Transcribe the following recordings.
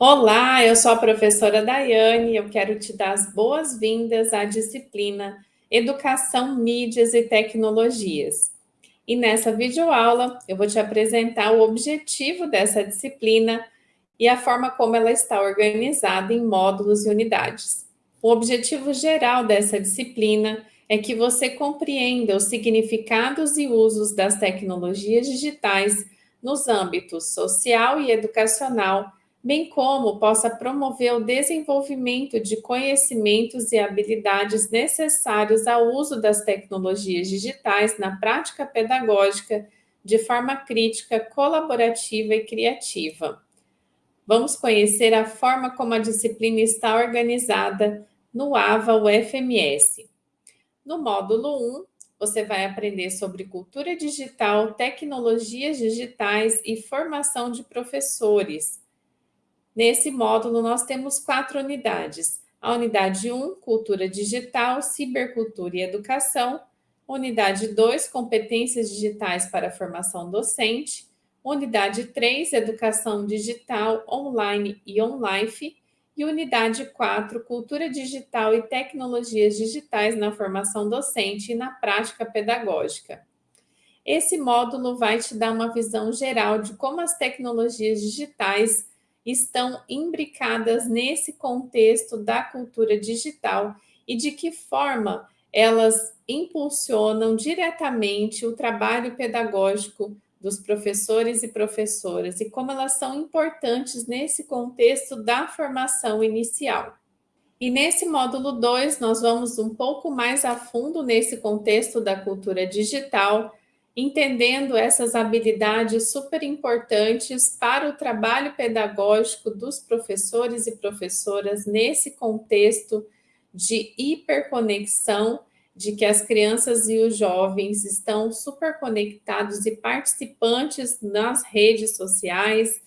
Olá, eu sou a professora Daiane e eu quero te dar as boas-vindas à disciplina Educação, Mídias e Tecnologias. E nessa videoaula eu vou te apresentar o objetivo dessa disciplina e a forma como ela está organizada em módulos e unidades. O objetivo geral dessa disciplina é que você compreenda os significados e usos das tecnologias digitais nos âmbitos social e educacional, bem como possa promover o desenvolvimento de conhecimentos e habilidades necessários ao uso das tecnologias digitais na prática pedagógica de forma crítica, colaborativa e criativa. Vamos conhecer a forma como a disciplina está organizada no AVA UFMS. No módulo 1, você vai aprender sobre cultura digital, tecnologias digitais e formação de professores. Nesse módulo, nós temos quatro unidades. A unidade 1, cultura digital, cibercultura e educação. Unidade 2, competências digitais para formação docente. Unidade 3, educação digital, online e on-life. E unidade 4, cultura digital e tecnologias digitais na formação docente e na prática pedagógica. Esse módulo vai te dar uma visão geral de como as tecnologias digitais estão imbricadas nesse contexto da cultura digital e de que forma elas impulsionam diretamente o trabalho pedagógico dos professores e professoras e como elas são importantes nesse contexto da formação inicial. E nesse módulo 2, nós vamos um pouco mais a fundo nesse contexto da cultura digital, entendendo essas habilidades super importantes para o trabalho pedagógico dos professores e professoras nesse contexto de hiperconexão, de que as crianças e os jovens estão super conectados e participantes nas redes sociais,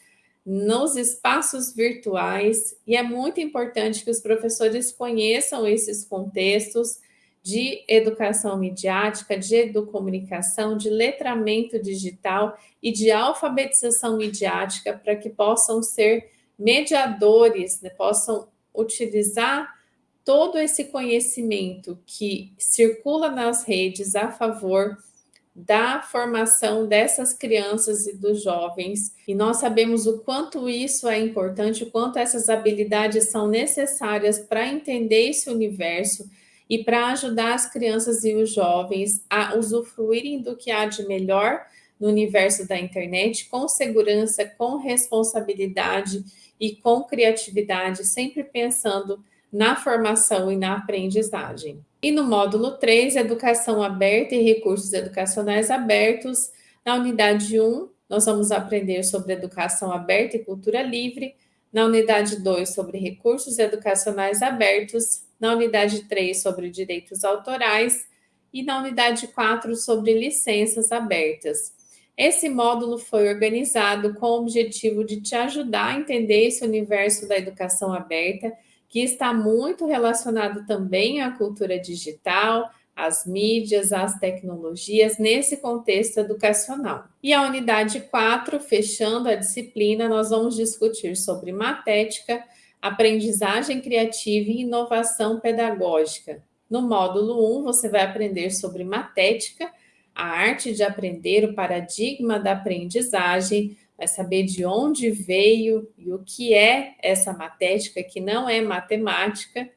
nos espaços virtuais, e é muito importante que os professores conheçam esses contextos, de educação midiática, de educomunicação, de letramento digital e de alfabetização midiática para que possam ser mediadores, né, possam utilizar todo esse conhecimento que circula nas redes a favor da formação dessas crianças e dos jovens. E nós sabemos o quanto isso é importante, o quanto essas habilidades são necessárias para entender esse universo e para ajudar as crianças e os jovens a usufruírem do que há de melhor no universo da internet, com segurança, com responsabilidade e com criatividade, sempre pensando na formação e na aprendizagem. E no módulo 3, Educação Aberta e Recursos Educacionais Abertos, na unidade 1, nós vamos aprender sobre educação aberta e cultura livre, na unidade 2, sobre recursos educacionais abertos, na unidade 3 sobre direitos autorais e na unidade 4 sobre licenças abertas. Esse módulo foi organizado com o objetivo de te ajudar a entender esse universo da educação aberta, que está muito relacionado também à cultura digital, às mídias, às tecnologias, nesse contexto educacional. E a unidade 4, fechando a disciplina, nós vamos discutir sobre matética, aprendizagem criativa e inovação pedagógica. No módulo 1, você vai aprender sobre matética, a arte de aprender, o paradigma da aprendizagem, vai saber de onde veio e o que é essa matética, que não é matemática.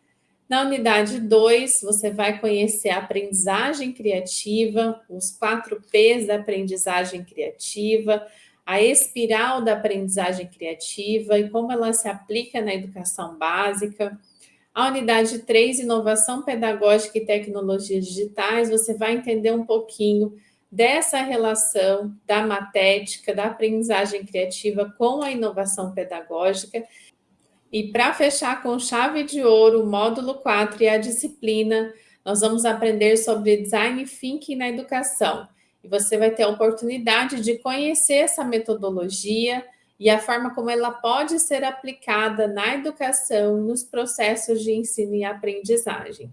Na unidade 2, você vai conhecer a aprendizagem criativa, os quatro P's da aprendizagem criativa, a espiral da aprendizagem criativa e como ela se aplica na educação básica. A unidade 3, inovação pedagógica e tecnologias digitais, você vai entender um pouquinho dessa relação da matética, da aprendizagem criativa com a inovação pedagógica. E para fechar com chave de ouro, o módulo 4 e a disciplina, nós vamos aprender sobre design thinking na educação e você vai ter a oportunidade de conhecer essa metodologia e a forma como ela pode ser aplicada na educação, nos processos de ensino e aprendizagem.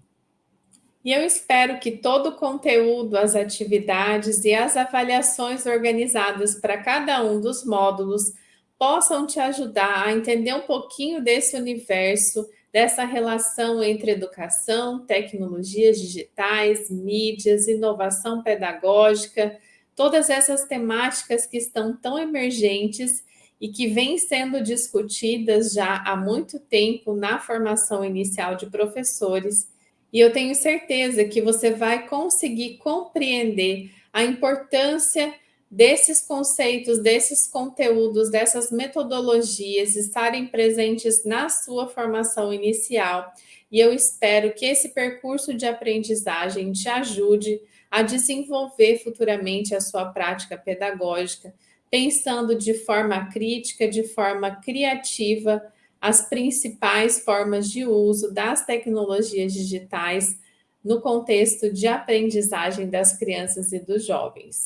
E eu espero que todo o conteúdo, as atividades e as avaliações organizadas para cada um dos módulos possam te ajudar a entender um pouquinho desse universo, dessa relação entre educação, tecnologias digitais, mídias, inovação pedagógica, todas essas temáticas que estão tão emergentes e que vêm sendo discutidas já há muito tempo na formação inicial de professores. E eu tenho certeza que você vai conseguir compreender a importância desses conceitos, desses conteúdos, dessas metodologias estarem presentes na sua formação inicial. E eu espero que esse percurso de aprendizagem te ajude a desenvolver futuramente a sua prática pedagógica, pensando de forma crítica, de forma criativa, as principais formas de uso das tecnologias digitais no contexto de aprendizagem das crianças e dos jovens.